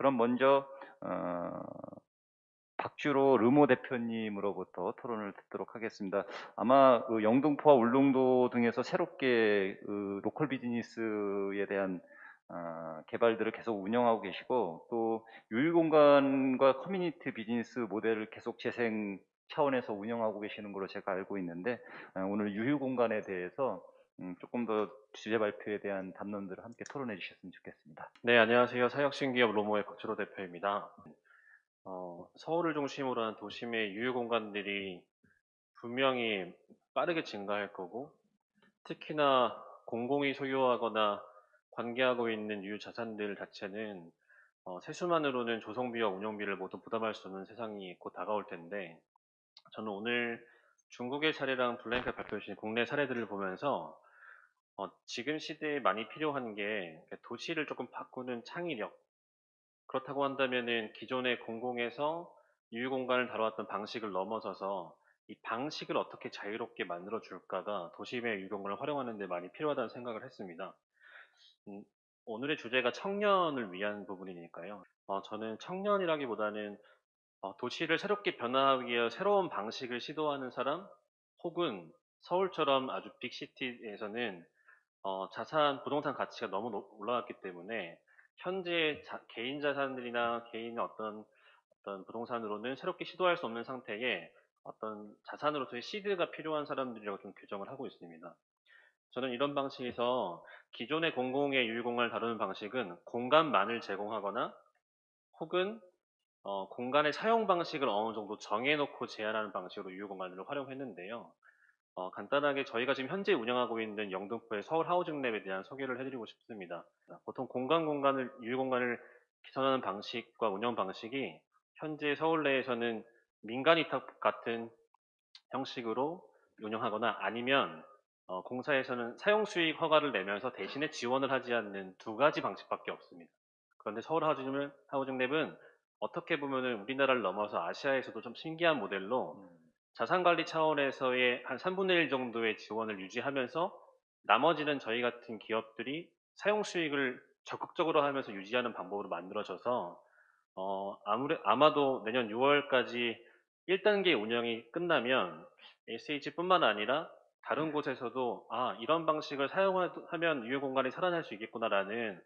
그럼 먼저 어, 박주로 르모 대표님으로부터 토론을 듣도록 하겠습니다. 아마 그 영등포와 울릉도 등에서 새롭게 그 로컬 비즈니스에 대한 어, 개발들을 계속 운영하고 계시고 또 유휴공간과 커뮤니티 비즈니스 모델을 계속 재생 차원에서 운영하고 계시는 걸로 제가 알고 있는데 어, 오늘 유휴 공간에 대해서 음, 조금 더 주제 발표에 대한 담론들을 함께 토론해 주셨으면 좋겠습니다. 네, 안녕하세요. 사역신기업 로모의 박주로 대표입니다. 어, 서울을 중심으로 한 도심의 유휴 공간들이 분명히 빠르게 증가할 거고, 특히나 공공이 소유하거나 관계하고 있는 유휴 자산들 자체는 어, 세수만으로는 조성비와 운영비를 모두 부담할 수 없는 세상이 곧 다가올 텐데, 저는 오늘 중국의 사례랑 블랭크 발표해 주신 국내 사례들을 보면서 어, 지금 시대에 많이 필요한 게 도시를 조금 바꾸는 창의력. 그렇다고 한다면은 기존의 공공에서 유휴 공간을 다뤄왔던 방식을 넘어서서 이 방식을 어떻게 자유롭게 만들어 줄까가 도심의 유휴 공간을 활용하는 데 많이 필요하다는 생각을 했습니다. 음, 오늘의 주제가 청년을 위한 부분이니까요. 어, 저는 청년이라기보다는 어, 도시를 새롭게 변화하기 위해 새로운 방식을 시도하는 사람 혹은 서울처럼 아주 빅시티에서는 어, 자산, 부동산 가치가 너무 높- 올라갔기 때문에 현재 자- 개인 자산들이나 개인 어떤 어떤 부동산으로는 새롭게 시도할 수 없는 상태에 어떤 자산으로서의 시드가 필요한 사람들이라고 좀 규정을 하고 있습니다. 저는 이런 방식에서 기존의 공공의 유휴공간을 다루는 방식은 공간만을 제공하거나 혹은 어, 공간의 사용 방식을 어느 정도 정해놓고 제한하는 방식으로 유휴공간을 활용했는데요. 어, 간단하게 저희가 지금 현재 운영하고 있는 영등포의 서울 하우징랩에 대한 소개를 해드리고 싶습니다. 보통 공간 공간을 유휴 공간을 개선하는 방식과 운영 방식이 현재 서울 내에서는 민간 위탁 같은 형식으로 운영하거나 아니면 어, 공사에서는 사용 수익 허가를 내면서 대신에 지원을 하지 않는 두 가지 방식밖에 없습니다. 그런데 서울 하우징, 하우징랩은 어떻게 보면은 우리나라를 넘어서 아시아에서도 좀 신기한 모델로 자산관리 차원에서의 한 3분의 1 정도의 지원을 유지하면서 나머지는 저희 같은 기업들이 사용 수익을 적극적으로 하면서 유지하는 방법으로 만들어져서 어, 아무래, 아마도 내년 6월까지 1단계 운영이 끝나면 SH뿐만 아니라 다른 곳에서도 아 이런 방식을 사용하면 유휴 공간이 살아날 수 있겠구나라는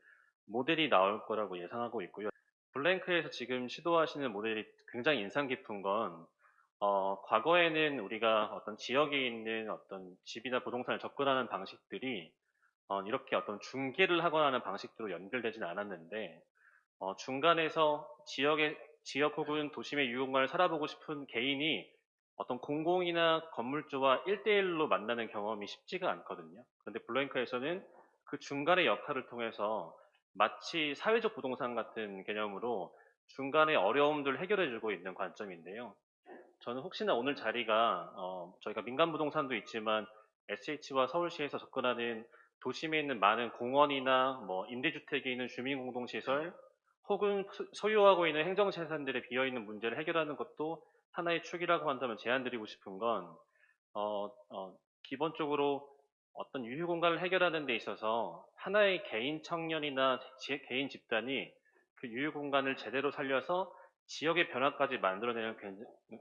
모델이 나올 거라고 예상하고 있고요. 블랭크에서 지금 시도하시는 모델이 굉장히 인상 깊은 건 어, 과거에는 우리가 어떤 지역에 있는 어떤 집이나 부동산을 접근하는 방식들이 어, 이렇게 어떤 중개를 하거나 하는 방식으로 연결되지는 않았는데 어, 중간에서 지역의 지역 혹은 도심의 유공간을 살아보고 싶은 개인이 어떤 공공이나 건물주와 1대1로 만나는 경험이 쉽지가 않거든요. 그런데 블랭크에서는 그 중간의 역할을 통해서 마치 사회적 부동산 같은 개념으로 중간의 어려움들을 해결해주고 있는 관점인데요. 저는 혹시나 오늘 자리가 어, 저희가 민간 부동산도 있지만 SH와 서울시에서 접근하는 도심에 있는 많은 공원이나 뭐 임대주택에 있는 주민공동시설 혹은 소- 소유하고 있는 행정재산들에 비어있는 문제를 해결하는 것도 하나의 축이라고 한다면 제안드리고 싶은 건 어, 어, 기본적으로 어떤 유휴 공간을 해결하는 데 있어서 하나의 개인 청년이나 지- 개인 집단이 그 유휴 공간을 제대로 살려서 지역의 변화까지 만들어내는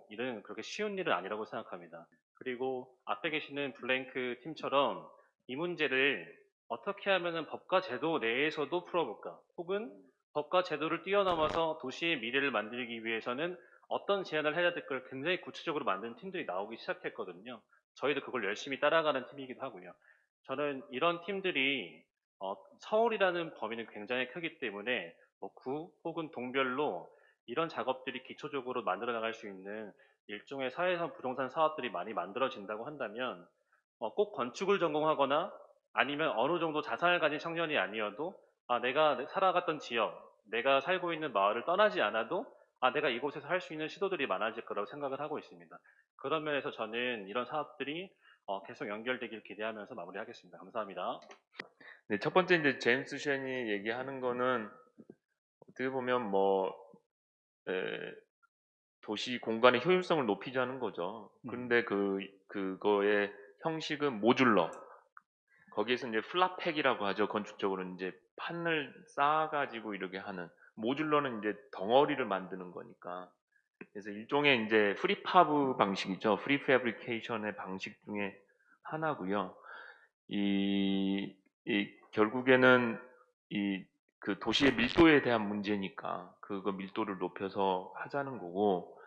일은 그렇게 쉬운 일은 아니라고 생각합니다. 그리고 앞에 계시는 블랭크 팀처럼 이 문제를 어떻게 하면은 법과 제도 내에서도 풀어볼까? 혹은 법과 제도를 뛰어넘어서 도시의 미래를 만들기 위해서는 어떤 제안을 해야 될걸 굉장히 구체적으로 만든 팀들이 나오기 시작했거든요. 저희도 그걸 열심히 따라가는 팀이기도 하고요. 저는 이런 팀들이 어, 서울이라는 범위는 굉장히 크기 때문에 뭐 구 혹은 동별로 이런 작업들이 기초적으로 만들어 나갈 수 있는 일종의 사회성 부동산 사업들이 많이 만들어진다고 한다면 어, 꼭 건축을 전공하거나 아니면 어느 정도 자산을 가진 청년이 아니어도 아, 내가 살아갔던 지역, 내가 살고 있는 마을을 떠나지 않아도 아, 내가 이곳에서 할 수 있는 시도들이 많아질 거라고 생각을 하고 있습니다. 그런 면에서 저는 이런 사업들이 어, 계속 연결되길 기대하면서 마무리하겠습니다. 감사합니다. 네, 첫 번째 이제 제임스 쉔이 얘기하는 거는 어떻게 보면 뭐 에, 도시 공간의 효율성을 높이자는 거죠. 음. 그런데 그 그거의 형식은 모듈러. 거기에서 이제 flat pack이라고 하죠. 건축적으로 이제 판을 쌓아가지고 이렇게 하는 modular는 이제 덩어리를 만드는 거니까. 그래서 일종의 이제 prefab 방식이죠. prefabrication의 방식 중에 하나고요. 이, 이 결국에는 이 그 도시의 밀도에 대한 문제니까 그거 밀도를 높여서 하자는 거고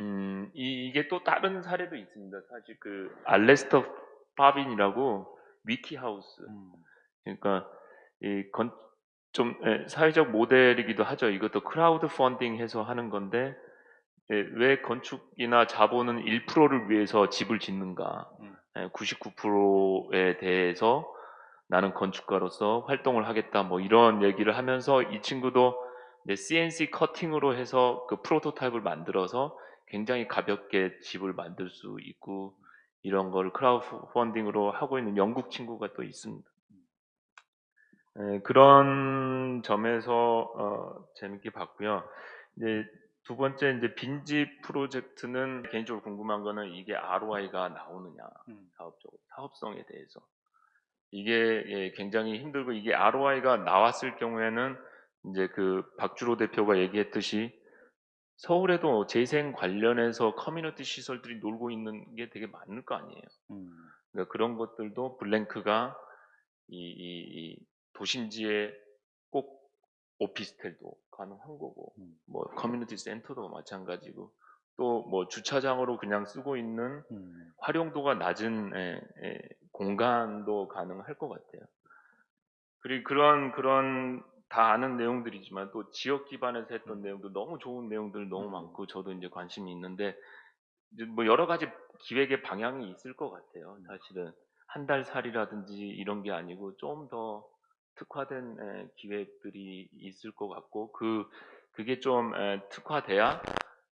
음, 이, 이게 또 다른 사례도 있습니다. 사실 그 알레스터 파빈이라고 위키하우스 음. 그러니까 이 건 좀 예, 사회적 모델이기도 하죠. 이것도 크라우드 펀딩해서 하는 건데 예, 왜 건축이나 자본은 1%를 위해서 집을 짓는가? 음. 99%에 대해서 나는 건축가로서 활동을 하겠다. 뭐 이런 얘기를 하면서 이 친구도 CNC 커팅으로 해서 그 프로토타입을 만들어서 굉장히 가볍게 집을 만들 수 있고 이런 걸 크라우드 펀딩으로 하고 있는 영국 친구가 또 있습니다. 예, 그런 점에서 어, 재밌게 봤고요. 이제 두 번째 이제 빈집 프로젝트는 개인적으로 궁금한 거는 이게 ROI가 나오느냐 음. 사업적으로 사업성에 대해서 이게 예, 굉장히 힘들고 이게 ROI가 나왔을 경우에는 이제 그 박주로 대표가 얘기했듯이 서울에도 재생 관련해서 커뮤니티 시설들이 놀고 있는 게 되게 많을 거 아니에요. 음. 그러니까 그런 것들도 블랭크가 이, 이- 이 도심지에 꼭 오피스텔도 가능한 거고 음. 뭐 커뮤니티 센터도 마찬가지고 또 뭐 주차장으로 그냥 쓰고 있는 음. 활용도가 낮은 에, 에, 공간도 가능할 것 같아요. 그리고 그런 그런 다 아는 내용들이지만 또 지역 기반에서 했던 내용도 너무 좋은 내용들 너무 음. 많고 저도 이제 관심이 있는데 이제 뭐 여러 가지 기획의 방향이 있을 것 같아요. 사실은 한 달 살이라든지 이런 게 아니고 좀 더 특화된 에, 기획들이 있을 것 같고 그 그게 좀 에, 특화돼야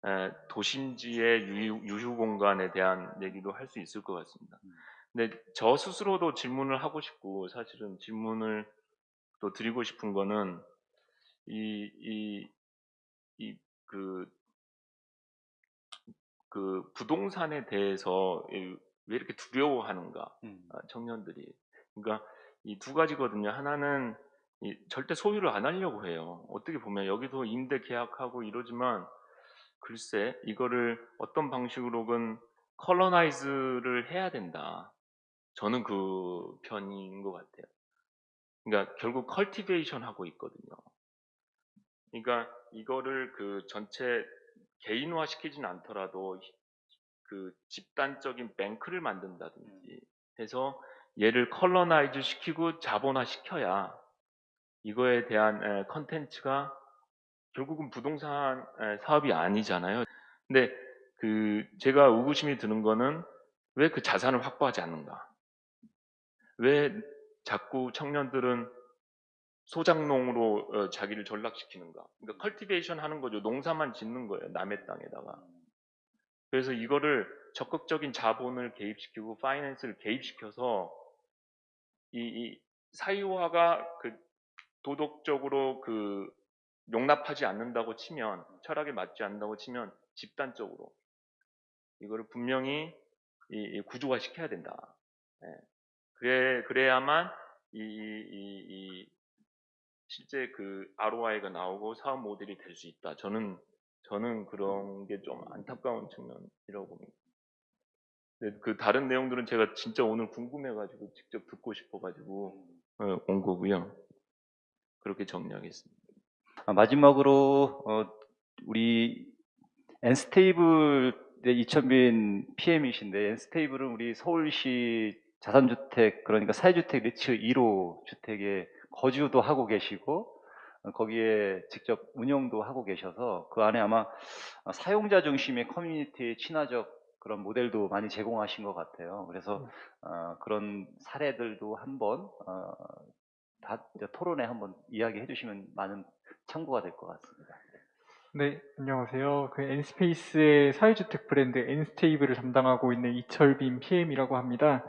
에, 도심지의 유휴, 공간에 대한 얘기도 할 수 있을 것 같습니다. 음. 근데 저 스스로도 질문을 하고 싶고 사실은 질문을 또 드리고 싶은 거는 이 이 이 그 그 부동산에 대해서 이- 왜 이렇게 두려워하는가 음. 아, 청년들이 그러니까 이 두 가지거든요. 하나는 이 절대 소유를 안 하려고 해요. 어떻게 보면 여기도 임대 계약하고 이러지만 글쎄 이거를 어떤 방식으로든 colonize를 해야 된다. 저는 그 편인 것 같아요. 그러니까 결국 cultivation 하고 있거든요. 그러니까 이거를 그 전체 개인화 시키진 않더라도 그 집단적인 뱅크를 만든다든지 해서 얘를 colonize 시키고 자본화 시켜야 이거에 대한 에, 컨텐츠가 결국은 부동산 에, 사업이 아니잖아요. 근데 그 제가 의구심이 드는 거는 왜 그 자산을 확보하지 않는가? 왜 자꾸 청년들은 소장농으로 어, 자기를 전락시키는가? 그러니까 컬티베이션 하는 거죠. 농사만 짓는 거예요. 남의 땅에다가. 그래서 이거를 적극적인 자본을 개입시키고 파이낸스를 개입시켜서 이, 이 사유화가 그 도덕적으로 그 용납하지 않는다고 치면 철학에 맞지 않는다고 치면 집단적으로 이거를 분명히 이, 이 구조화 시켜야 된다. 예. 그래 그래야만 이, 이, 이 실제 그 ROI가 나오고 사업 모델이 될 수 있다. 저는 저는 그런 게 좀 안타까운 측면이라고 봅니다. 근데 그 다른 내용들은 제가 진짜 오늘 궁금해가지고 직접 듣고 싶어가지고 어, 온 거고요. 그렇게 정리하겠습니다. 아, 마지막으로 어, 우리 엔스테이블 이천빈 PM이신데 엔스테이블은 우리 서울시 자산주택 그러니까 사회주택 리츠 1호 주택에 거주도 하고 계시고 어, 거기에 직접 운영도 하고 계셔서 그 안에 아마 사용자 중심의 커뮤니티 친화적 그런 모델도 많이 제공하신 것 같아요. 그래서 어, 그런 사례들도 한번 어, 다 토론에 한번 이야기해 주시면 많은 참고가 될 것 같습니다. 네, 안녕하세요. 그 N스페이스의 사회주택 브랜드 N스테이블을 담당하고 있는 이철빈 PM이라고 합니다.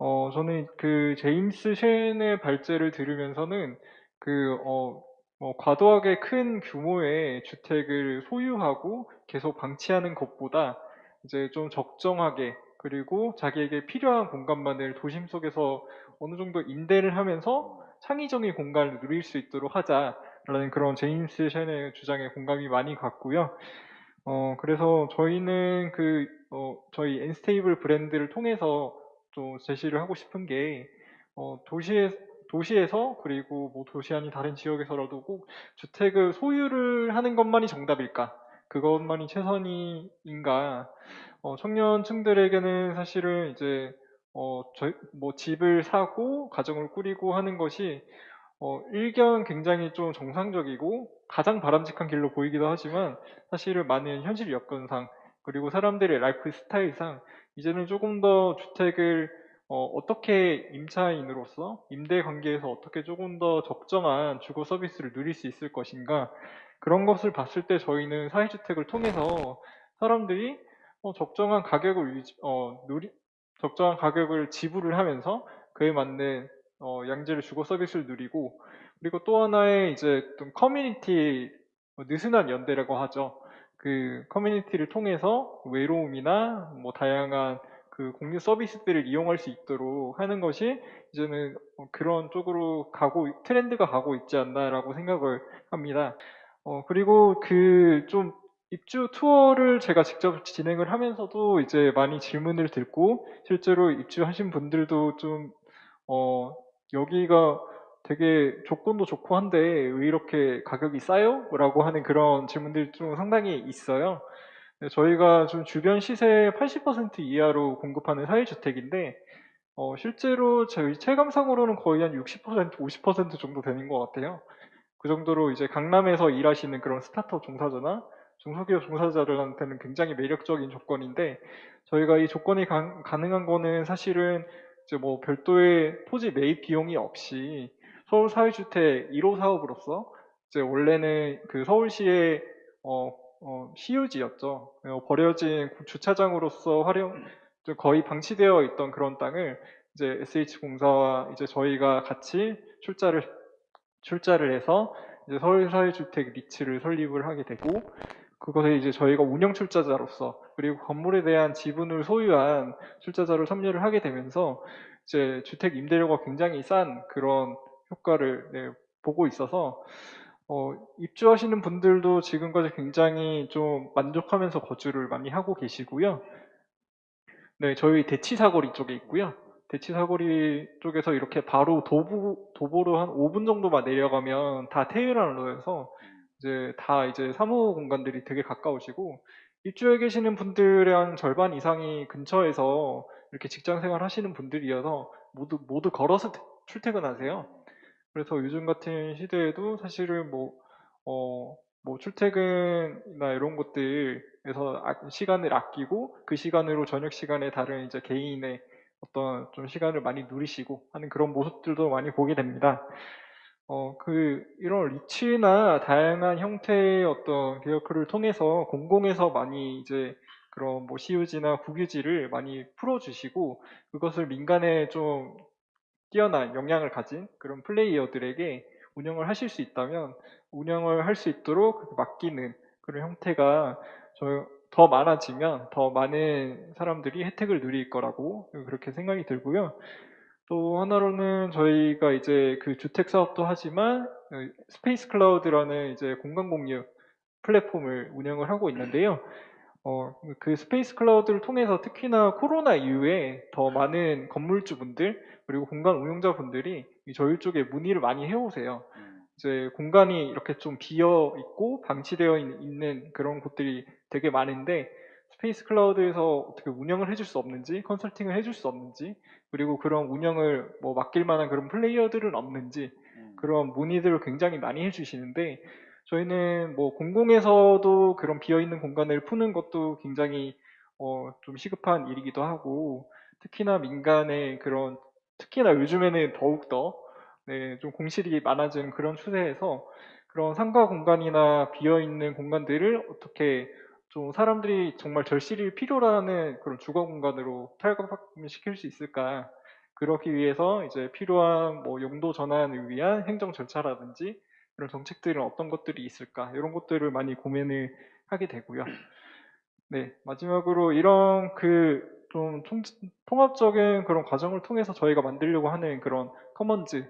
어, 저는 그 제임스 쉔의 발제를 들으면서는 그, 어, 뭐 과도하게 큰 규모의 주택을 소유하고 계속 방치하는 것보다 이제 좀 적정하게 그리고 자기에게 필요한 공간만을 도심 속에서 어느 정도 임대를 하면서 창의적인 공간을 누릴 수 있도록 하자라고 라는 그런 제임스 쉔의 주장에 공감이 많이 갔고요. 어, 그래서 저희는 그, 어, 저희 엔스테이블 브랜드를 통해서 좀 제시를 하고 싶은 게, 어, 도시에, 도시에서 그리고 뭐 도시 아닌 다른 지역에서라도 꼭 주택을 소유를 하는 것만이 정답일까? 그것만이 최선인가? 어, 청년층들에게는 사실은 이제, 어, 저희, 뭐 집을 사고 가정을 꾸리고 하는 것이 어, 일견 굉장히 좀 정상적이고 가장 바람직한 길로 보이기도 하지만 사실은 많은 현실 여건상 그리고 사람들의 라이프 스타일상 이제는 조금 더 주택을 어, 떻게 임차인으로서 임대 관계에서 어떻게 조금 더 적정한 주거 서비스를 누릴 수 있을 것인가 그런 것을 봤을 때 저희는 사회주택을 통해서 사람들이 어, 적정한 가격을 유지, 어, 누리, 적정한 가격을 지불을 하면서 그에 맞는 어, 양질의 주거 서비스를 누리고 그리고 또 하나의 이제 좀 커뮤니티 뭐 느슨한 연대라고 하죠. 그 커뮤니티를 통해서 외로움이나 뭐 다양한 그 공유 서비스들을 이용할 수 있도록 하는 것이 이제는 어, 그런 쪽으로 가고 트렌드가 가고 있지 않나라고 생각을 합니다. 어 그리고 그 좀 입주 투어를 제가 직접 진행을 하면서도 이제 많이 질문을 듣고 실제로 입주하신 분들도 좀 어, 여기가 되게 조건도 좋고 한데 왜 이렇게 가격이 싸요? 라고 하는 그런 질문들이 좀 상당히 있어요. 네, 저희가 좀 주변 시세 80% 이하로 공급하는 사회주택인데 어, 실제로 저희 체감상으로는 거의 한 60%, 50% 정도 되는 것 같아요. 그 정도로 이제 강남에서 일하시는 그런 스타트업 종사자나 중소기업 종사자들한테는 굉장히 매력적인 조건인데 저희가 이 조건이 가, 가능한 거는 사실은 이제 뭐 별도의 토지 매입 비용이 없이 서울 사회주택 1호 사업으로서 이제 원래는 그 서울시의 어, 어, 시유지였죠. 어, 버려진 주차장으로서 활용 거의 방치되어 있던 그런 땅을 이제 SH공사와 이제 저희가 같이 출자를 출자를 해서 이제 서울 사회주택 리츠를 설립을 하게 되고 그것에 이제 저희가 운영 출자자로서 그리고 건물에 대한 지분을 소유한 출자자를 참여를 하게 되면서 이제 주택 임대료가 굉장히 싼 그런 효과를 네, 보고 있어서 어, 입주하시는 분들도 지금까지 굉장히 좀 만족하면서 거주를 많이 하고 계시고요. 네, 저희 대치사거리 쪽에 있고요. 대치사거리 쪽에서 이렇게 바로 도보, 도보로 한 5분 정도만 내려가면 다 테헤란로여서 이제 다 이제 사무 공간들이 되게 가까우시고 입주해 계시는 분들의 한 절반 이상이 근처에서 이렇게 직장 생활 하시는 분들이어서 모두 모두 걸어서 출퇴근하세요. 그래서 요즘 같은 시대에도 사실은 뭐, 어, 뭐 출퇴근이나 이런 것들에서 아- 시간을 아끼고 그 시간으로 저녁 시간에 다른 이제 개인의 어떤 좀 시간을 많이 누리시고 하는 그런 모습들도 많이 보게 됩니다. 어, 그, 이런 리츠나 다양한 형태의 어떤 개혁을 통해서 공공에서 많이 이제 그런 뭐 시유지나 국유지를 많이 풀어주시고 그것을 민간에 좀 뛰어난 역량을 가진 그런 플레이어들에게 운영을 하실 수 있다면 운영을 할 수 있도록 맡기는 그런 형태가 저- 더 많아지면 더 많은 사람들이 혜택을 누릴 거라고 그렇게 생각이 들고요. 또 하나로는 저희가 이제 그 주택 사업도 하지만 그 스페이스 클라우드라는 이제 공간 공유 플랫폼을 운영을 하고 있는데요. 어, 그 스페이스 클라우드를 통해서 특히나 코로나 이후에 더 많은 건물주분들 그리고 공간 운용자분들이 이 저희 쪽에 문의를 많이 해오세요. 음, 이제 공간이 이렇게 좀 비어 있고 방치되어 있- 있는 그런 곳들이 되게 많은데 스페이스 클라우드에서 어떻게 운영을 해줄 수 없는지 컨설팅을 해줄 수 없는지 그리고 그런 운영을 뭐 맡길 만한 그런 플레이어들은 없는지 음. 그런 문의들을 굉장히 많이 해주시는데 저희는 뭐 공공에서도 그런 비어있는 공간을 푸는 것도 굉장히 어, 좀 시급한 일이기도 하고 특히나 민간의 그런 특히나 요즘에는 더욱더 네, 좀 공실이 많아진 그런 추세에서 그런 상가 공간이나 비어있는 공간들을 어떻게 좀 사람들이 정말 절실히 필요로 하는 그런 주거 공간으로 탈각시킬 수 있을까? 그러기 위해서 이제 필요한 뭐 용도 전환을 위한 행정 절차라든지 이런 정책들은 어떤 것들이 있을까 이런 것들을 많이 고민을 하게 되고요. 네 마지막으로 이런 그 좀 통합적인 그런 과정을 통해서 저희가 만들려고 하는 그런 커먼즈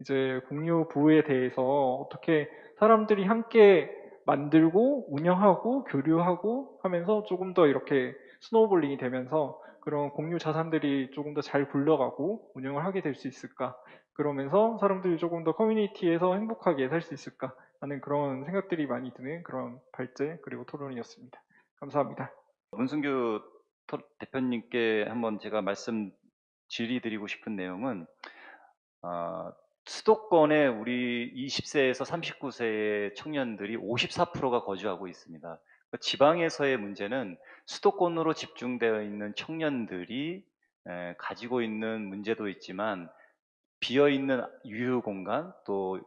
이제 공유 부에 대해서 어떻게 사람들이 함께 만들고 운영하고 교류하고 하면서 조금 더 이렇게 snowballing이 되면서 그런 공유 자산들이 조금 더 잘 굴러가고 운영을 하게 될 수 있을까? 그러면서 사람들이 조금 더 커뮤니티에서 행복하게 살 수 있을까? 하는 그런 생각들이 많이 드는 그런 발제 그리고 토론이었습니다. 감사합니다. 문승규 토- 대표님께 한번 제가 말씀 질의드리고 싶은 내용은 아, 수도권에 우리 20세에서 39세의 청년들이 54%가 거주하고 있습니다. 지방에서의 문제는 수도권으로 집중되어 있는 청년들이 에, 가지고 있는 문제도 있지만 비어 있는 유휴 공간 또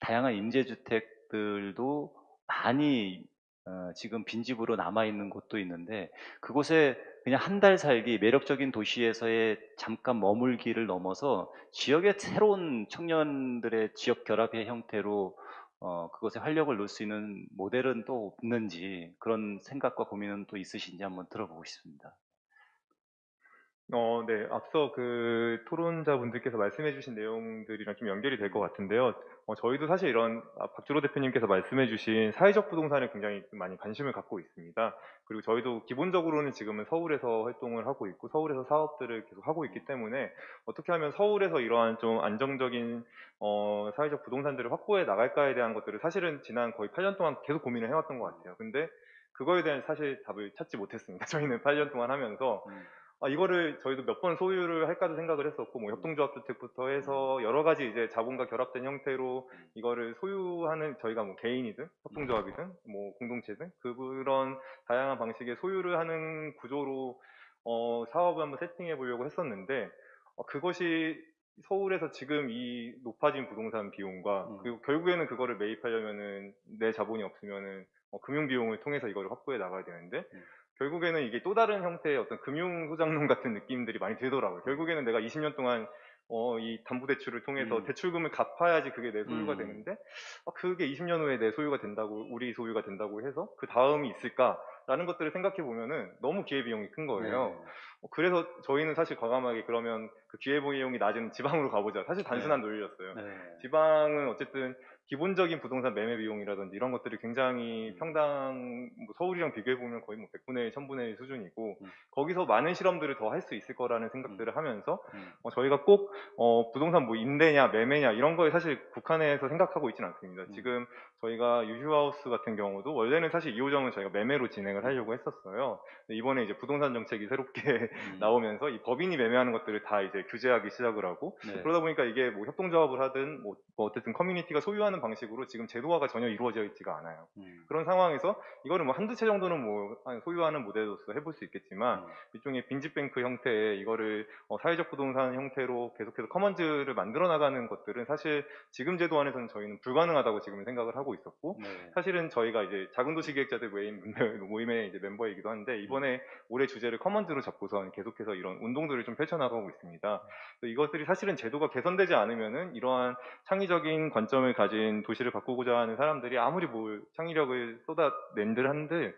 다양한 임대주택들도 많이 어, 지금 빈집으로 남아 있는 곳도 있는데 그곳에 그냥 한 달 살기 매력적인 도시에서의 잠깐 머물기를 넘어서 지역의 새로운 청년들의 지역 결합의 형태로 어, 그것에 활력을 놓을 수 있는 모델은 또 없는지 그런 생각과 고민은 또 있으신지 한번 들어보고 싶습니다. 어, 네. 앞서 그 토론자분들께서 말씀해주신 내용들이랑 좀 연결이 될 것 같은데요. 어, 저희도 사실 이런 아, 박주로 대표님께서 말씀해주신 사회적 부동산에 굉장히 좀 많이 관심을 갖고 있습니다. 그리고 저희도 기본적으로는 지금은 서울에서 활동을 하고 있고 서울에서 사업들을 계속 하고 있기 때문에 어떻게 하면 서울에서 이러한 좀 안정적인 어, 사회적 부동산들을 확보해 나갈까에 대한 것들을 사실은 지난 거의 8년 동안 계속 고민을 해왔던 것 같아요. 근데 그거에 대한 사실 답을 찾지 못했습니다. 저희는 8년 동안 하면서 음. 아, 이거를 저희도 몇 번 소유를 할까도 생각을 했었고, 뭐 협동조합주택부터 해서 여러 가지 이제 자본과 결합된 형태로 이거를 소유하는 저희가 뭐 개인이든 협동조합이든 뭐 공동체든 그런 다양한 방식의 소유를 하는 구조로 어, 사업을 한번 세팅해 보려고 했었는데 어, 그것이 서울에서 지금 이 높아진 부동산 비용과 음. 그리고 결국에는 그거를 매입하려면은 내 자본이 없으면은 어, 금융 비용을 통해서 이거를 확보해 나가야 되는데 음. 결국에는 이게 또 다른 형태의 어떤 금융 소장론 같은 느낌들이 많이 들더라고요. 결국에는 내가 20년 동안 어, 이 담보대출을 통해서 음. 대출금을 갚아야지 그게 내 소유가 음. 되는데 어, 그게 20년 후에 내 소유가 된다고 우리 소유가 된다고 해서 그 다음이 있을까라는 것들을 생각해 보면은 너무 기회비용이 큰 거예요. 네. 어, 그래서 저희는 사실 과감하게 그러면 그 기회비용이 낮은 지방으로 가보자. 사실 단순한 네. 논리였어요. 네. 지방은 어쨌든 기본적인 부동산 매매 비용이라든지 이런 것들이 굉장히 음. 평당 뭐 서울이랑 비교해 보면 거의 뭐 100분의 1, 1000분의 1 수준이고 음. 거기서 많은 실험들을 더 할 수 있을 거라는 생각들을 하면서 음. 어, 저희가 꼭 어, 부동산 뭐 임대냐 매매냐 이런 거에 사실 국한해서 생각하고 있지는 않습니다. 음. 지금 저희가 유휴하우스 같은 경우도 원래는 사실 2호점은 저희가 매매로 진행을 하려고 했었어요. 이번에 이제 부동산 정책이 새롭게 음. 나오면서 이 법인이 매매하는 것들을 다 이제 규제하기 시작을 하고 네. 그러다 보니까 이게 뭐 협동조합을 하든 뭐, 뭐 어쨌든 커뮤니티가 소유하는 방식으로 지금 제도화가 전혀 이루어져 있지가 않아요. 음. 그런 상황에서 이거를 뭐 한두 채 정도는 뭐 한- 소유하는 모델로서 해볼 수 있겠지만 음. 일종의 빈집뱅크 형태의 이거를 어, 사회적 부동산 형태로 계속해서 커먼즈를 만들어 나가는 것들은 사실 지금 제도 안에서는 저희는 불가능하다고 지금 생각을 하고 있었고 네. 사실은 저희가 이제 작은 도시 기획자들 모임, 모임의 이제 멤버이기도 한데 이번에 올해 주제를 커먼즈로 잡고선 계속해서 이런 운동들을 좀 펼쳐나가고 있습니다. 이것들이 사실은 제도가 개선되지 않으면은 이러한 창의적인 관점을 가진 도시를 바꾸고자 하는 사람들이 아무리 뭘 창의력을 쏟아낸들 한들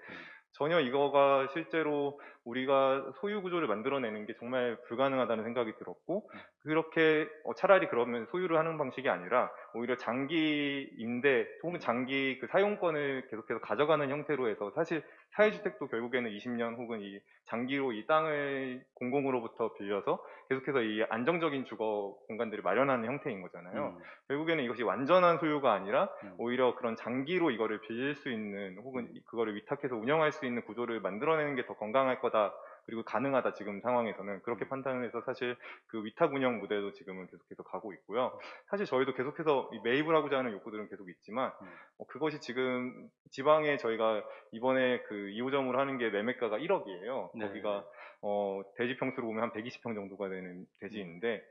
전혀 이거가 실제로 우리가 소유 구조를 만들어내는 게 정말 불가능하다는 생각이 들었고 그렇게 어, 차라리 그러면 소유를 하는 방식이 아니라 오히려 장기 임대 혹은 장기 그 사용권을 계속해서 가져가는 형태로 해서 사실 사회주택도 결국에는 20년 혹은 이 장기로 이 땅을 공공으로부터 빌려서 계속해서 이 안정적인 주거 공간들을 마련하는 형태인 거잖아요. 음. 결국에는 이것이 완전한 소유가 아니라 음. 오히려 그런 장기로 이거를 빌릴 수 있는 혹은 이- 그거를 위탁해서 운영할 수 있는 구조를 만들어내는 게 더 건강할 거다. 그리고 가능하다 지금 상황에서는 그렇게 판단을 해서 사실 그 위탁 운영 모델도 지금은 계속해서 가고 있고요. 사실 저희도 계속해서 이 매입을 하고자 하는 욕구들은 계속 있지만 음. 어, 그것이 지금 지방에 저희가 이번에 그 2호점으로 하는 게 매매가가 1억이에요. 네. 거기가 어, 대지 평수로 보면 한 120평 정도가 되는 대지인데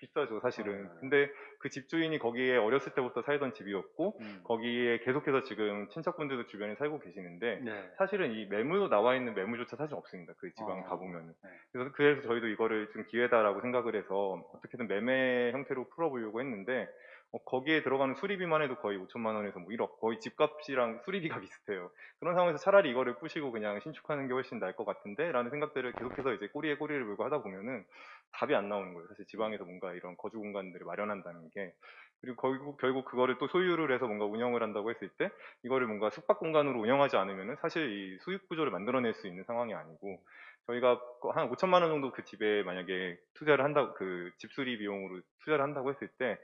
비싸죠 사실은. 아. 근데 그 집주인이 거기에 어렸을 때부터 살던 집이었고 음. 거기에 계속해서 지금 친척분들도 주변에 살고 계시는데 네. 사실은 이 매물로 나와 있는 매물조차 사실 없습니다. 그 지방에 어, 가보면. 네. 그래서, 그래서 저희도 이거를 좀 기회다라고 생각을 해서 어떻게든 매매 형태로 풀어보려고 했는데 어, 거기에 들어가는 수리비만 해도 거의 5천만 원에서 뭐 1억, 거의 집값이랑 수리비가 비슷해요. 그런 상황에서 차라리 이거를 부시고 그냥 신축하는 게 훨씬 나을 것 같은데 라는 생각들을 계속해서 이제 꼬리에 꼬리를 물고 하다 보면은 답이 안 나오는 거예요. 사실 지방에서 뭔가 이런 거주 공간들을 마련한다는 게 그리고 결국, 결국 그거를 또 소유를 해서 뭔가 운영을 한다고 했을 때 이거를 뭔가 숙박 공간으로 운영하지 않으면은 사실 이 수익 구조를 만들어낼 수 있는 상황이 아니고 저희가 한 5천만 원 정도 그 집에 만약에 투자를 한다고 그 집수리 비용으로 투자를 한다고 했을 때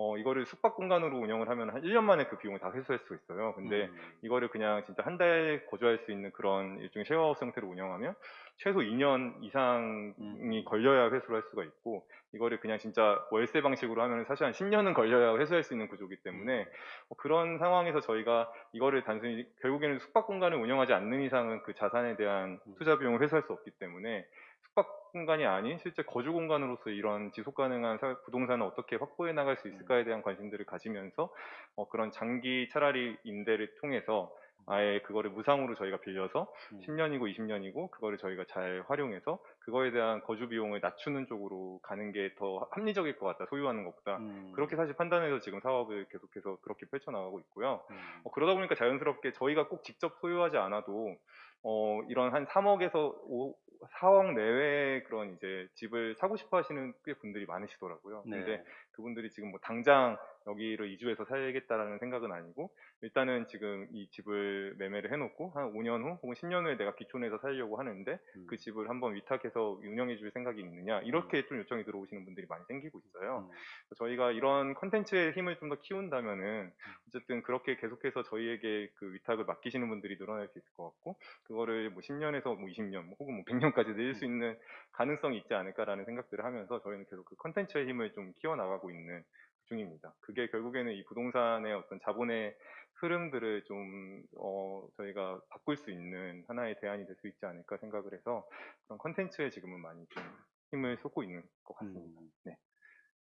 어, 이거를 숙박 공간으로 운영을 하면 한 1년 만에 그 비용을 다 회수할 수가 있어요. 근데 음. 이거를 그냥 진짜 한 달 거주할 수 있는 그런 일종의 쉐어하우스 형태로 운영하면 최소 2년 이상이 음. 걸려야 회수를 할 수가 있고 이거를 그냥 진짜 월세 방식으로 하면 사실 한 10년은 걸려야 회수할 수 있는 구조기 때문에 어, 그런 상황에서 저희가 이거를 단순히 결국에는 숙박 공간을 운영하지 않는 이상은 그 자산에 대한 투자 비용을 회수할 수 없기 때문에 숙박 공간이 아닌 실제 거주 공간으로서 이런 지속 가능한 사- 부동산을 어떻게 확보해 나갈 수 있을까에 대한 관심들을 가지면서 어, 그런 장기 차라리 임대를 통해서 아예 그거를 무상으로 저희가 빌려서 음. 10년이고 20년이고 그거를 저희가 잘 활용해서 그거에 대한 거주 비용을 낮추는 쪽으로 가는 게 더 합리적일 것 같다 소유하는 것보다 음. 그렇게 사실 판단해서 지금 사업을 계속해서 그렇게 펼쳐나가고 있고요. 음. 어, 그러다 보니까 자연스럽게 저희가 꼭 직접 소유하지 않아도 어, 이런 한 3억에서 5, 4억 내외의 그런 이제 집을 사고 싶어 하시는 꽤 분들이 많으시더라고요. 네. 근데 그분들이 지금 뭐 당장 여기를 이주해서 살겠다라는 생각은 아니고 일단은 지금 이 집을 매매를 해놓고 한 5년 후 혹은 10년 후에 내가 기촌에서 살려고 하는데 음. 그 집을 한번 위탁해서 운영해 줄 생각이 있느냐 이렇게 좀 요청이 들어오시는 분들이 많이 생기고 있어요. 음. 저희가 이런 컨텐츠의 힘을 좀 더 키운다면은 어쨌든 그렇게 계속해서 저희에게 그 위탁을 맡기시는 분들이 늘어날 수 있을 것 같고 그거를 뭐 10년에서 뭐 20년 뭐 혹은 뭐 100년까지 늘릴 수 있는 가능성이 있지 않을까라는 생각들을 하면서 저희는 계속 그 컨텐츠의 힘을 좀 키워나가고 있는 중입니다. 그게 결국에는 이 부동산의 어떤 자본의 흐름들을 좀 어, 저희가 바꿀 수 있는 하나의 대안이 될 수 있지 않을까 생각을 해서 그런 컨텐츠에 지금은 많이 좀 힘을 쏟고 있는 것 같습니다. 음. 네.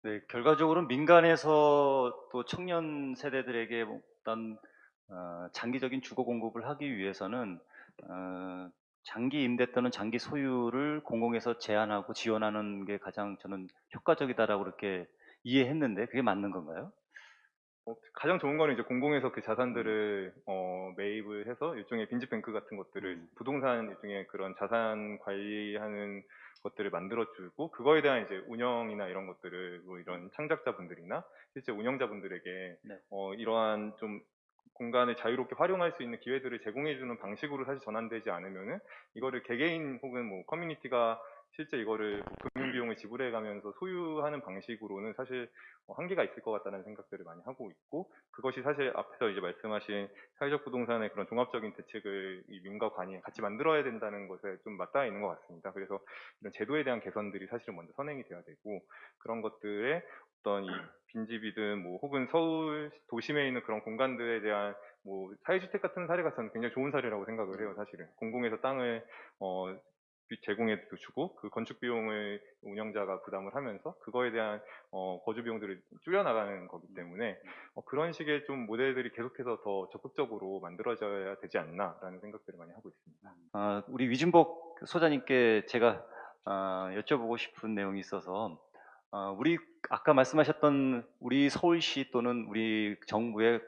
네, 결과적으로 민간에서 또 청년 세대들에게 어떤 어, 장기적인 주거 공급을 하기 위해서는 어, 장기 임대 또는 장기 소유를 공공에서 제한하고 지원하는 게 가장 저는 효과적이다라고 그렇게 이해했는데 그게 맞는 건가요? 어, 가장 좋은 거는 이제 공공에서 그 자산들을 어, 매입을 해서 일종의 빈집뱅크 같은 것들을 음. 부동산 일종의 그런 자산 관리하는 것들을 만들어주고 그거에 대한 이제 운영이나 이런 것들을 뭐 이런 창작자분들이나 실제 운영자분들에게 네. 어, 이러한 좀 공간을 자유롭게 활용할 수 있는 기회들을 제공해주는 방식으로 사실 전환되지 않으면은 이거를 개개인 혹은 뭐 커뮤니티가 실제 이거를 뭐 금융 비용을 지불해 가면서 소유하는 방식으로는 사실 어, 한계가 있을 것 같다는 생각들을 많이 하고 있고 그것이 사실 앞에서 이제 말씀하신 사회적 부동산의 그런 종합적인 대책을 이 민과 관이 같이 만들어야 된다는 것에 좀 맞닿아 있는 것 같습니다. 그래서 이런 제도에 대한 개선들이 사실은 먼저 선행이 돼야 되고 그런 것들에 어떤 이 빈집이든 뭐 혹은 서울 도심에 있는 그런 공간들에 대한 뭐 사회주택 같은 사례가 저는 굉장히 좋은 사례라고 생각을 해요, 사실은. 공공에서 땅을 어 제공해 주고 그 건축 비용을 운영자가 부담을 하면서 그거에 대한 어, 거주 비용들을 줄여 나가는 거기 때문에 어, 그런 식의 좀 모델들이 계속해서 더 적극적으로 만들어져야 되지 않나라는 생각들을 많이 하고 있습니다. 아, 우리 위준복 소장님께 제가 아, 여쭤보고 싶은 내용이 있어서 아, 우리 아까 말씀하셨던 우리 서울시 또는 우리 정부의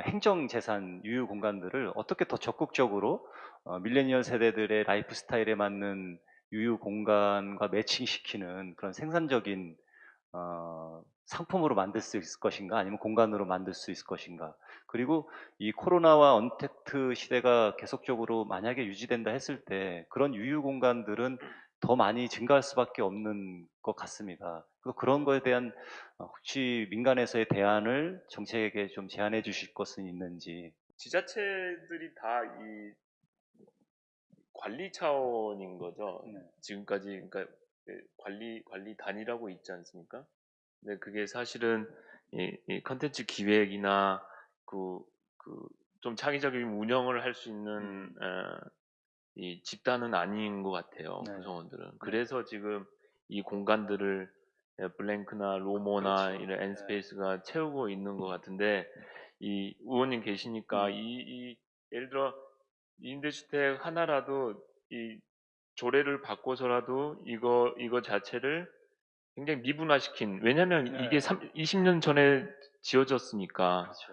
행정재산 유휴 공간들을 어떻게 더 적극적으로 어, 밀레니얼 세대들의 라이프 스타일에 맞는 유휴 공간과 매칭시키는 그런 생산적인 어, 상품으로 만들 수 있을 것인가 아니면 공간으로 만들 수 있을 것인가 그리고 이 코로나와 언택트 시대가 계속적으로 만약에 유지된다 했을 때 그런 유휴 공간들은 더 많이 증가할 수밖에 없는 것 같습니다. 그래서 그런 거에 대한 어, 혹시 민간에서의 대안을 정책에게 좀 제안해 주실 것은 있는지 지자체들이 다 이 관리 차원인 거죠. 네. 지금까지 그러니까 그 관리 관리 단이라고 있지 않습니까? 근데 그게 사실은 이, 이 컨텐츠 기획이나 그 그 좀 창의적인 운영을 할 수 있는 어, 이 집단은 아닌 것 같아요. 네. 구성원들은. 그래서 지금 이 공간들을 예, 블랭크나 로모나 그렇죠. 이런 엔스페이스가 채우고 있는 것 같은데 이 의원님 계시니까 음. 이, 이 예를 들어 임대주택 하나라도 이 조례를 바꿔서라도 이거 이거 자체를 굉장히 미분화시킨 왜냐하면 네. 이게 3, 20년 전에 지어졌으니까 그렇죠.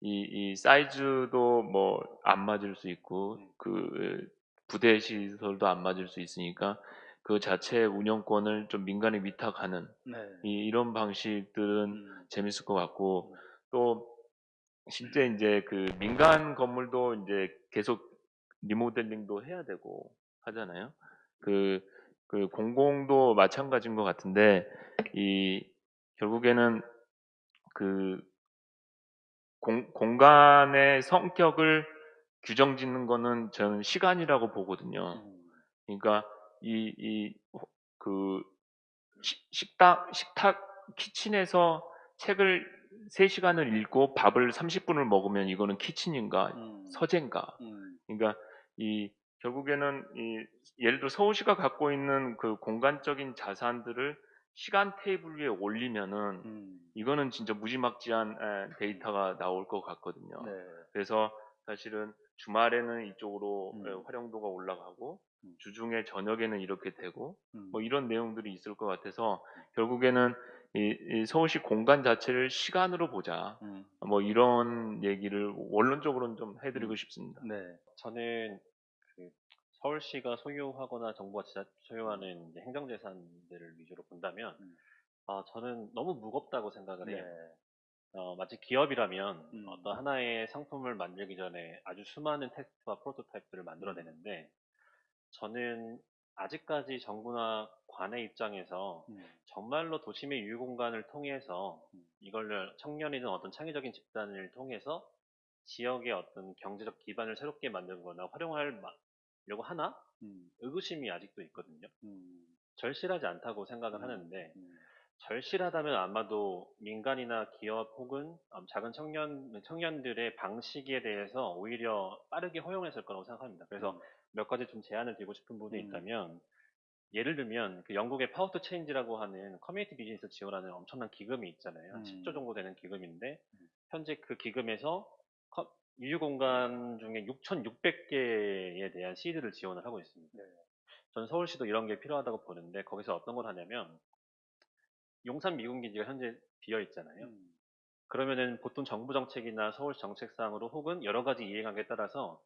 이, 이 사이즈도 뭐 안 맞을 수 있고 음. 그 부대 시설도 안 맞을 수 있으니까 그 자체의 운영권을 좀 민간에 위탁하는 네. 이, 이런 방식들은 음. 재밌을 것 같고 또 실제 이제 그 민간 건물도 이제 계속 리모델링도 해야 되고 하잖아요. 그, 그 공공도 마찬가지인 것 같은데 이 결국에는 그 공, 공간의 성격을 규정 짓는 거는 저는 시간이라고 보거든요. 음. 그러니까 이 이 그 식탁 식탁 키친에서 책을 3시간을 읽고 밥을 30분을 먹으면 이거는 키친인가 음. 서재인가 음. 그러니까 이 결국에는 이 예를 들어 서울시가 갖고 있는 그 공간적인 자산들을 시간 테이블 위에 올리면은 음. 이거는 진짜 무지막지한 에, 데이터가 나올 것 같거든요. 네. 그래서 사실은 주말에는 이쪽으로 음. 에, 활용도가 올라가고 음. 주중에 저녁에는 이렇게 되고 음. 뭐 이런 내용들이 있을 것 같아서 결국에는 이, 이 서울시 공간 자체를 시간으로 보자. 음. 뭐 이런 얘기를 원론적으로는 좀 해드리고 음. 싶습니다. 네. 저는 그 서울시가 소유하거나 정부가 지자 소유하는 이제 행정재산들을 위주로 본다면, 음. 아, 저는 너무 무겁다고 생각을 네. 해요. 어, 마치 기업이라면 음. 어떤 하나의 상품을 만들기 전에 아주 수많은 테스트와 프로토타입들을 만들어내는데, 저는 아직까지 정부나 관의 입장에서 음. 정말로 도심의 유휴 공간을 통해서 음. 이걸 청년이든 어떤 창의적인 집단을 통해서 지역의 어떤 경제적 기반을 새롭게 만들거나 활용하려고 하나 음. 의구심이 아직도 있거든요. 음. 절실하지 않다고 생각을 음. 하는데 음. 절실하다면 아마도 민간이나 기업 혹은 음, 작은 청년 청년들의 방식에 대해서 오히려 빠르게 허용했을 거라고 생각합니다. 그래서 음. 몇 가지 좀 제안을 드리고 싶은 부분이 음. 있다면 예를 들면 그 영국의 to Change라고 하는 커뮤니티 비즈니스 지원하는 엄청난 기금이 있잖아요. 한 음. 10조 정도 되는 기금인데 음. 현재 그 기금에서 커- 유휴 공간 중에 6,600개에 대한 시드를 지원을 하고 있습니다. 네. 저는 서울시도 이런 게 필요하다고 보는데 거기서 어떤 걸 하냐면 용산 미군 기지가 현재 비어 있잖아요. 음. 그러면은 보통 정부 정책이나 서울 정책상으로 혹은 여러 가지 이행하기에 따라서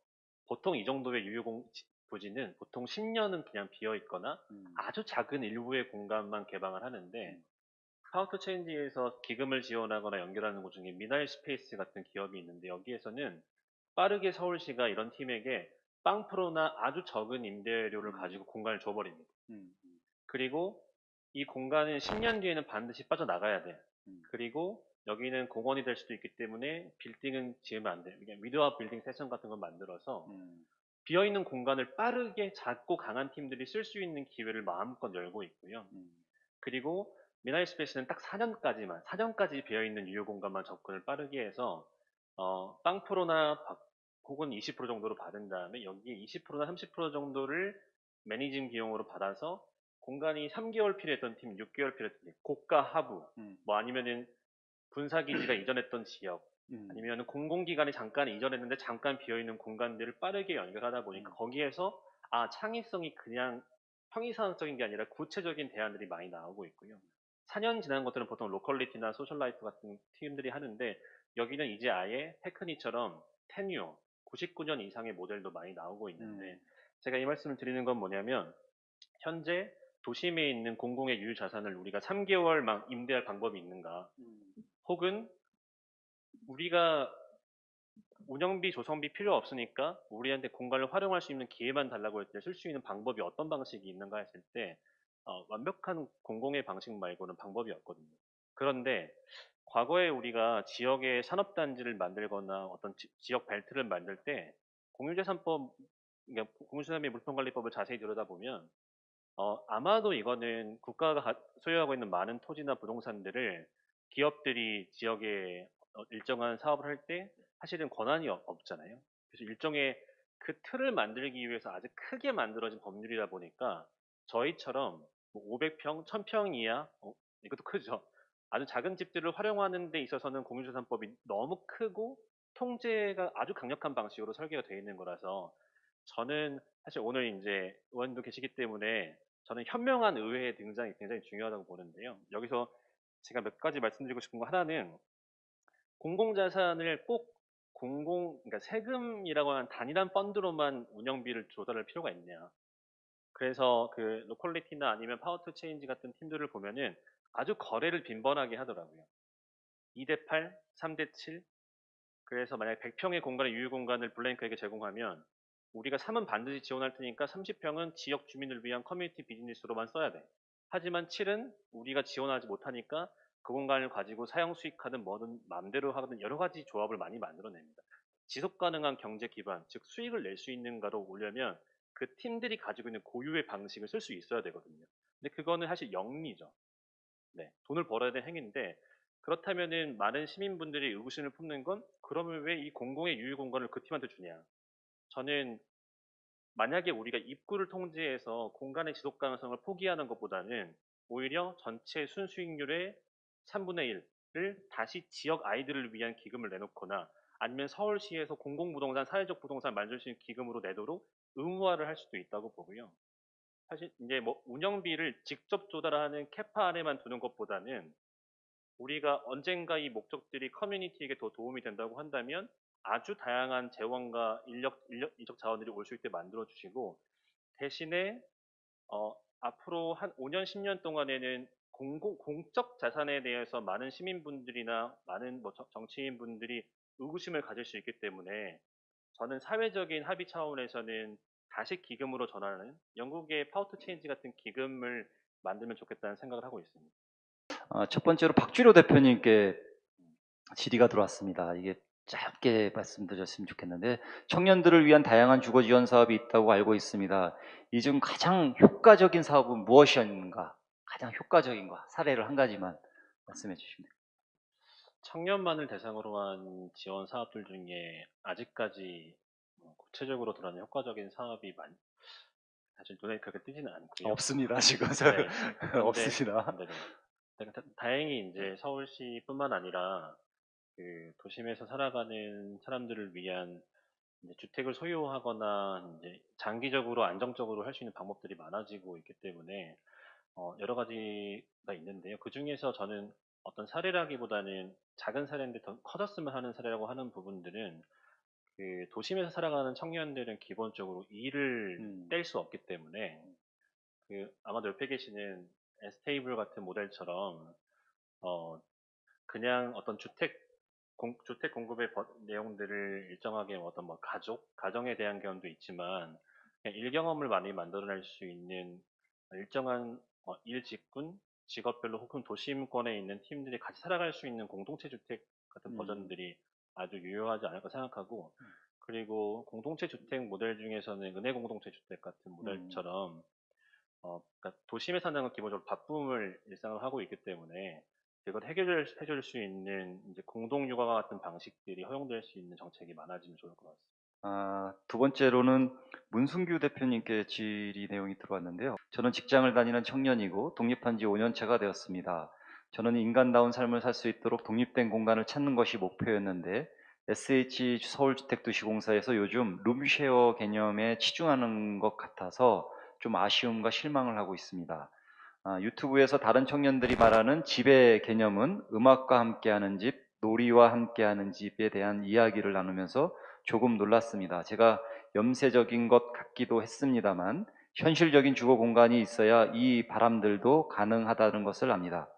보통 이 정도의 유휴공 부지는 보통 10년은 그냥 비어 있거나 음. 아주 작은 일부의 공간만 개방을 하는데 음. Power to Change에서 기금을 지원하거나 연결하는 곳 중에 Meanwhile Space 같은 기업이 있는데 여기에서는 빠르게 서울시가 이런 팀에게 빵프로나 아주 적은 임대료를 음. 가지고 공간을 줘버립니다. 음. 음. 그리고 이 공간은 10년 뒤에는 반드시 빠져나가야 돼. 음. 그리고 여기는 공원이 될 수도 있기 때문에 빌딩은 지으면 안 돼. 그냥 without building session 같은 걸 만들어서 음. 비어있는 공간을 빠르게 작고 강한 팀들이 쓸 수 있는 기회를 마음껏 열고 있고요. 음. 그리고 미나이 스페이스는 딱 4년까지만, 4년까지 비어있는 유효 공간만 접근을 빠르게 해서, 어, 빵프로나 박- 혹은 20% 정도로 받은 다음에 여기에 20%나 30% 정도를 매니징 비용으로 받아서 공간이 3개월 필요했던 팀, 6개월 필요했던 팀, 고가 하부, 음. 뭐 아니면은 군사기지가 이전했던 지역, 음. 아니면 공공기관이 잠깐 이전했는데 잠깐 비어있는 공간들을 빠르게 연결하다 보니까 음. 거기에서 아 창의성이 그냥 평이상적인 게 아니라 구체적인 대안들이 많이 나오고 있고요. 4년 지난 것들은 보통 로컬리티나 소셜라이프 같은 팀들이 하는데 여기는 이제 아예 테크니처럼 테뉴어 99년 이상의 모델도 많이 나오고 있는데 음. 제가 이 말씀을 드리는 건 뭐냐면 현재 도심에 있는 공공의 유휴 자산을 우리가 3개월 막 임대할 방법이 있는가 음. 혹은 우리가 운영비, 조성비 필요 없으니까 우리한테 공간을 활용할 수 있는 기회만 달라고 할때쓸 수 있는 방법이 어떤 방식이 있는가 했을 때 어, 완벽한 공공의 방식 말고는 방법이 없거든요. 그런데 과거에 우리가 지역의 산업단지를 만들거나 어떤 지, 역 벨트를 만들 때 공유재산법, 그러니까 공유재산및 물품관리법을 자세히 들여다보면 어, 아마도 이거는 국가가 가- 소유하고 있는 많은 토지나 부동산들을 기업들이 지역에 어, 일정한 사업을 할 때 사실은 권한이 없- 없잖아요. 그래서 일종의 그 틀을 만들기 위해서 아주 크게 만들어진 법률이다 보니까 저희처럼 500평, 1000평 이하, 어, 이것도 크죠. 아주 작은 집들을 활용하는 데 있어서는 공유재산법이 너무 크고 통제가 아주 강력한 방식으로 설계가 되어 있는 거라서 저는 사실 오늘 이제 의원도 계시기 때문에 저는 현명한 의회의 등장이 굉장히 중요하다고 보는데요. 여기서 제가 몇 가지 말씀드리고 싶은 거 하나는 공공자산을 꼭 공공, 그러니까 세금이라고 하는 단일한 펀드로만 운영비를 조달할 필요가 있냐. 그래서 그 Locality나 아니면 Power to Change 같은 팀들을 보면은 아주 거래를 빈번하게 하더라고요. 2대 8, 3대 7. 그래서 만약에 100평의 공간의 유휴 공간을 블랭크에게 제공하면 우리가 3은 반드시 지원할 테니까 30평은 지역 주민을 위한 커뮤니티 비즈니스로만 써야 돼. 하지만 7은 우리가 지원하지 못하니까 그 공간을 가지고 사형 수익하든 뭐든 마음대로 하든 여러 가지 조합을 많이 만들어냅니다. 지속 가능한 경제 기반, 즉 수익을 낼 수 있는가로 오려면 그 팀들이 가지고 있는 고유의 방식을 쓸 수 있어야 되거든요. 근데 그거는 사실 영리죠. 네, 돈을 벌어야 되는 행위인데 그렇다면은 많은 시민분들이 의구심을 품는 건 그러면 왜 이 공공의 유휴 공간을 그 팀한테 주냐? 저는 만약에 우리가 입구를 통제해서 공간의 지속 가능성을 포기하는 것보다는 오히려 전체 순수익률의 3분의 1을 다시 지역 아이들을 위한 기금을 내놓거나 아니면 서울시에서 공공부동산, 사회적 부동산 만들 수 있는 기금으로 내도록 의무화를 할 수도 있다고 보고요. 사실 이제 뭐 운영비를 직접 조달하는 캐파 안에만 두는 것보다는 우리가 언젠가 이 목적들이 커뮤니티에게 더 도움이 된다고 한다면 아주 다양한 재원과 인력, 인력 인적 자원들이 올 수 있게 만들어 주시고 대신에 어, 앞으로 한 5년, 10년 동안에는 공공, 공적 자산에 대해서 많은 시민분들이나 많은 뭐 정- 정치인분들이 의구심을 가질 수 있기 때문에 저는 사회적인 합의 차원에서는 다시 기금으로 전환하는 영국의 Power to Change 같은 기금을 만들면 좋겠다는 생각을 하고 있습니다. 아, 첫 번째로 박주로 대표님께 질의가 들어왔습니다. 이게 짧게 말씀드렸으면 좋겠는데 청년들을 위한 다양한 주거 지원 사업이 있다고 알고 있습니다. 이 중 가장 효과적인 사업은 무엇인가? 가장 효과적인 거 사례를 한 가지만 말씀해 주시면 됩니다. 청년만을 대상으로 한 지원 사업들 중에 아직까지 뭐 구체적으로 드러난 효과적인 사업이 많, 사실 눈에 그렇게 띄지는 않고요. 없습니다 지금 네. 없으시나? 네네. 근데 다- 다행히 이제 서울시뿐만 아니라 그 도심에서 살아가는 사람들을 위한 주택을 소유하거나 이제 장기적으로 안정적으로 할 수 있는 방법들이 많아지고 있기 때문에 어, 여러 가지가 있는데요. 그 중에서 저는 어떤 사례라기보다는 작은 사례인데 더 커졌으면 하는 사례라고 하는 부분들은 그 도심에서 살아가는 청년들은 기본적으로 일을 음. 뗄수 없기 때문에 그 아마도 옆에 계시는 에스테이블 같은 모델처럼 어 그냥 어떤 주택 공, 주택 공급의 버- 내용들을 일정하게 어떤 뭐 가족 가정에 대한 경험도 있지만 그냥 일 경험을 많이 만들어낼 수 있는 일정한 어, 일 직군 직업별로 혹은 도심권에 있는 팀들이 같이 살아갈 수 있는 공동체 주택 같은 음. 버전들이 아주 유효하지 않을까 생각하고 그리고 공동체 주택 모델 중에서는 은혜 공동체 주택 같은 모델처럼 어, 그러니까 도심에 사는 건 기본적으로 바쁨을 일상을 하고 있기 때문에 그걸 해결 해줄 수 있는 이제 공동 육아와 같은 방식들이 허용될 수 있는 정책이 많아지면 좋을 것 같습니다. 아, 두 번째로는 문순규 대표님께 질의 내용이 들어왔는데요. 저는 직장을 다니는 청년이고 독립한 지 5년 차가 되었습니다. 저는 인간다운 삶을 살 수 있도록 독립된 공간을 찾는 것이 목표였는데 SH 서울주택도시공사에서 요즘 룸쉐어 개념에 치중하는 것 같아서 좀 아쉬움과 실망을 하고 있습니다. 아, 유튜브에서 다른 청년들이 말하는 집의 개념은 음악과 함께하는 집, 놀이와 함께하는 집에 대한 이야기를 나누면서 조금 놀랐습니다. 제가 염세적인 것 같기도 했습니다만 현실적인 주거 공간이 있어야 이 바람들도 가능하다는 것을 압니다.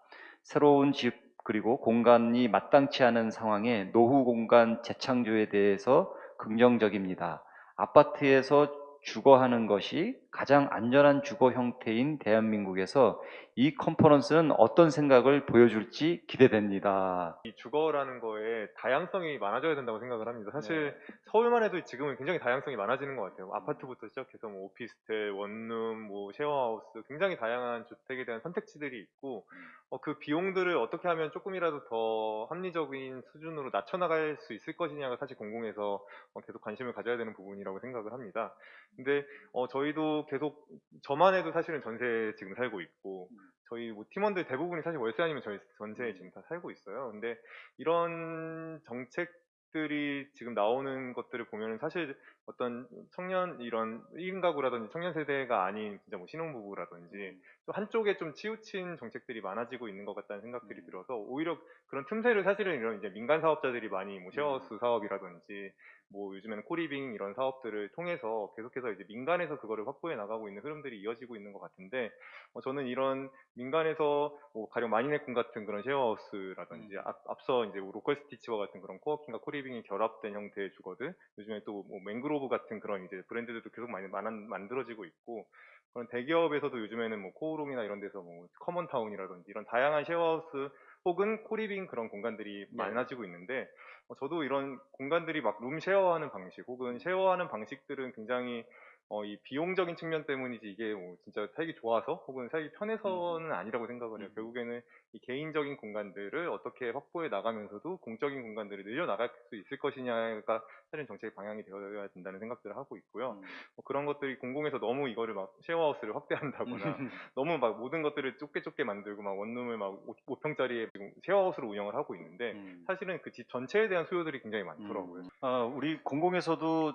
새로운 집 그리고 공간이 마땅치 않은 상황에 노후 공간 재창조에 대해서 긍정적입니다. 아파트에서 주거하는 것이 가장 안전한 주거 형태인 대한민국에서 이 컨퍼런스는 어떤 생각을 보여줄지 기대됩니다. 이 주거라는 거에 다양성이 많아져야 된다고 생각을 합니다. 사실 네. 서울만 해도 지금은 굉장히 다양성이 많아지는 것 같아요. 아파트부터 시작해서 뭐 오피스텔, 원룸, 뭐 쉐어하우스 굉장히 다양한 주택에 대한 선택지들이 있고 어, 그 비용들을 어떻게 하면 조금이라도 더 합리적인 수준으로 낮춰나갈 수 있을 것이냐가 사실 공공에서 어, 계속 관심을 가져야 되는 부분이라고 생각을 합니다. 근데 어, 저희도 계속 저만 해도 사실은 전세에 지금 살고 있고 저희 뭐 팀원들 대부분이 사실 월세 아니면 저희 전세에 지금 다 살고 있어요. 근데 이런 정책들이 지금 나오는 것들을 보면 사실 어떤 청년 이런 1인 가구라든지 청년 세대가 아닌 진짜 뭐 신혼부부라든지 또 한쪽에 좀 치우친 정책들이 많아지고 있는 것 같다는 생각들이 음. 들어서 오히려 그런 틈새를 사실은 이런 이제 민간 사업자들이 많이 뭐 쉐어하우스 사업이라든지 뭐 요즘에는 co-living 이런 사업들을 통해서 계속해서 이제 민간에서 그거를 확보해 나가고 있는 흐름들이 이어지고 있는 것 같은데 어, 저는 이런 민간에서 뭐 가령 마니네콘 같은 그런 share house라든지 음. 앞, 앞서 이제 로컬 스티치와 같은 그런 co-working과 co-living이 결합된 형태의 주거들 요즘에 또 뭐 맹그로브 같은 그런 이제 브랜드들도 계속 많이 만, 만들어지고 있고 그런 대기업에서도 요즘에는 뭐 코오롱이나 이런 데서 뭐 커먼타운이라든지 이런 다양한 쉐어하우스 혹은 co-living 그런 공간들이 네. 많아지고 있는데 어, 저도 이런 공간들이 막 room share하는 방식 혹은 share하는 방식들은 굉장히 어, 이 비용적인 측면 때문이지 이게 뭐 진짜 살기 좋아서 혹은 살기 편해서는 아니라고 생각을 해요. 음. 결국에는 이 개인적인 공간들을 어떻게 확보해 나가면서도 공적인 공간들을 늘려 나갈 수 있을 것이냐가 사실 정책의 방향이 되어야 된다는 생각들을 하고 있고요. 음. 뭐 그런 것들이 공공에서 너무 이거를 막 쉐어하우스를 확대한다거나 너무 막 모든 것들을 좁게 좁게 만들고 막 원룸을 막 5 평짜리에 쉐어하우스로 운영을 하고 있는데 음. 사실은 그 집 전체에 대한 수요들이 굉장히 많더라고요. 음. 아, 우리 공공에서도 음,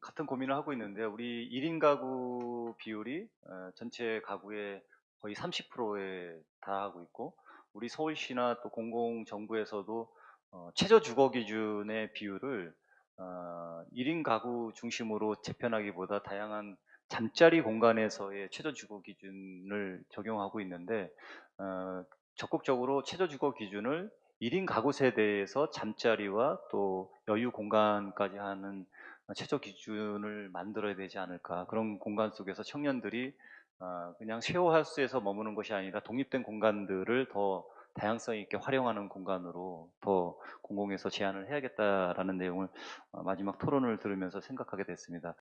같은 고민을 하고 있는데 우리 1인 가구 비율이 어, 전체 가구의 거의 30%에 달하고 있고 우리 서울시나 또 공공정부에서도 어, 최저 주거 기준의 비율을 어, 1인 가구 중심으로 재편하기보다 다양한 잠자리 공간에서의 최저 주거 기준을 적용하고 있는데 어, 적극적으로 최저 주거 기준을 1인 가구 세대에서 잠자리와 또 여유 공간까지 하는 최저 기준을 만들어야 되지 않을까. 그런 공간 속에서 청년들이 아, 그냥 쉐어하우스에서 머무는 것이 아니라 독립된 공간들을 더 다양성 있게 활용하는 공간으로 더 공공에서 제안을 해야겠다라는 내용을 어, 마지막 토론을 들으면서 생각하게 됐습니다.